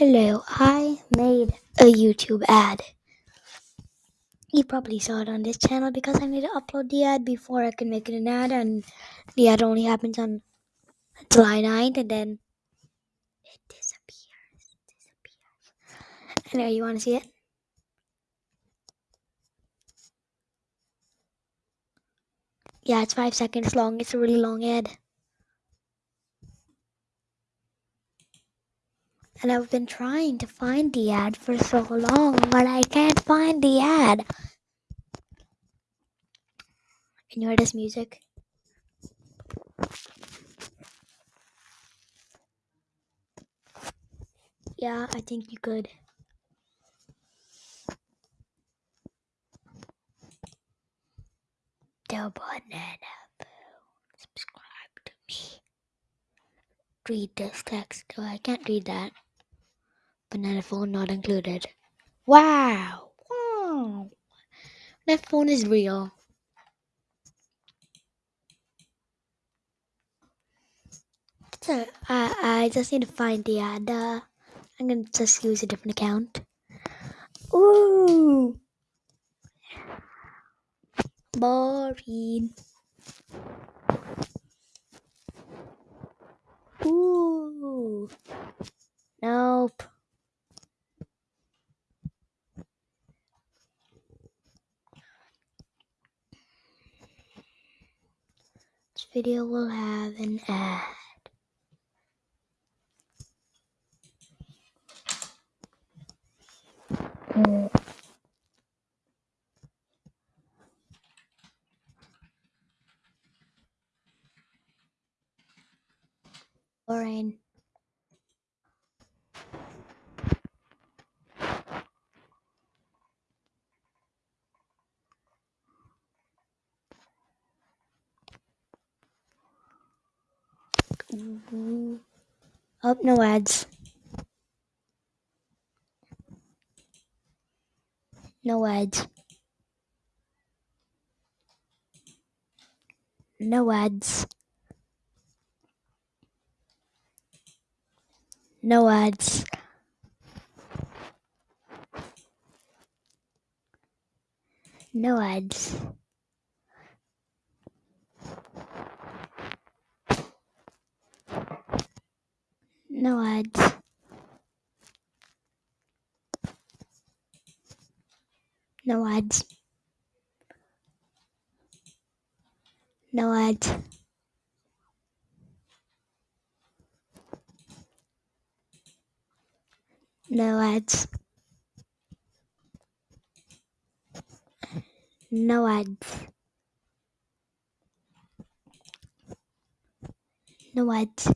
Hello, I made a YouTube ad. You probably saw it on this channel because I need to upload the ad before I can make it an ad, and the ad only happens on July 9th, and then it disappears. disappears. Anyway, you want to see it? Yeah, it's five seconds long. It's a really long ad. And I've been trying to find the ad for so long, but I can't find the ad. Can you hear this music? Yeah, I think you could. The banana. Subscribe to me. Read this text. Oh, I can't read that. Banana phone not included. Wow! Wow! That phone is real. So I I just need to find the. Uh, I'm gonna just use a different account. Ooh, boring. Ooh, nope. Video will have an ad. Boring. Ooh. Oh, no ads. No ads. No ads. No ads. No ads. No ads. No ads. No ads. No ads. No ads. No ads.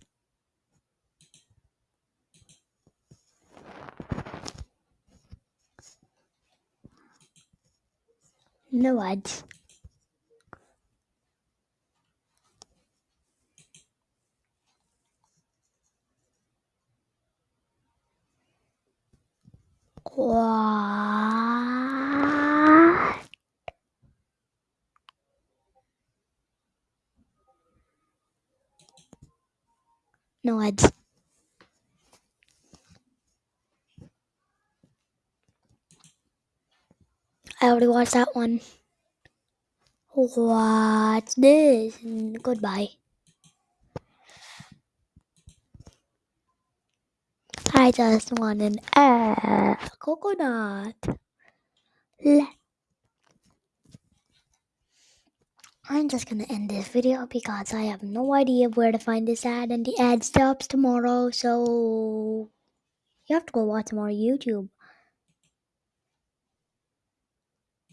No ads. What? No ads. I already watched that one. What's this? Goodbye. I just want an uh, coconut. I'm just gonna end this video because I have no idea where to find this ad and the ad stops tomorrow, so you have to go watch more YouTube.